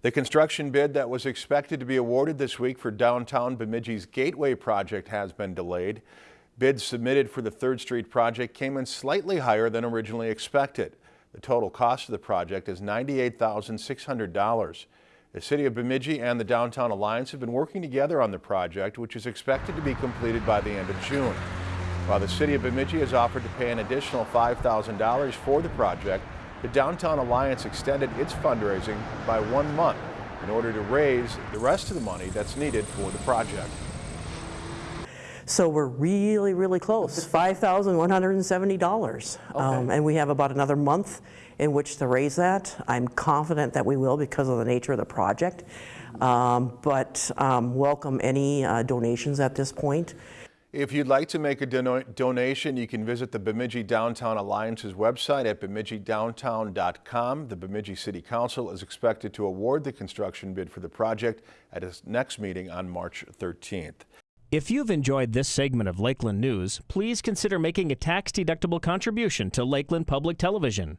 The construction bid that was expected to be awarded this week for downtown Bemidji's Gateway project has been delayed. Bids submitted for the 3rd Street project came in slightly higher than originally expected. The total cost of the project is $98,600. The City of Bemidji and the Downtown Alliance have been working together on the project, which is expected to be completed by the end of June. While the City of Bemidji has offered to pay an additional $5,000 for the project, the Downtown Alliance extended its fundraising by one month in order to raise the rest of the money that's needed for the project. So we're really, really close, $5,170. Um, And we have about another month in which to raise that. I'm confident that we will because of the nature of the project. Um, But um, welcome any uh, donations at this point. If you'd like to make a donation, you can visit the Bemidji Downtown Alliance's website at bemidjidowntown.com. The Bemidji City Council is expected to award the construction bid for the project at its next meeting on March 13th. If you've enjoyed this segment of Lakeland News, please consider making a tax-deductible contribution to Lakeland Public Television.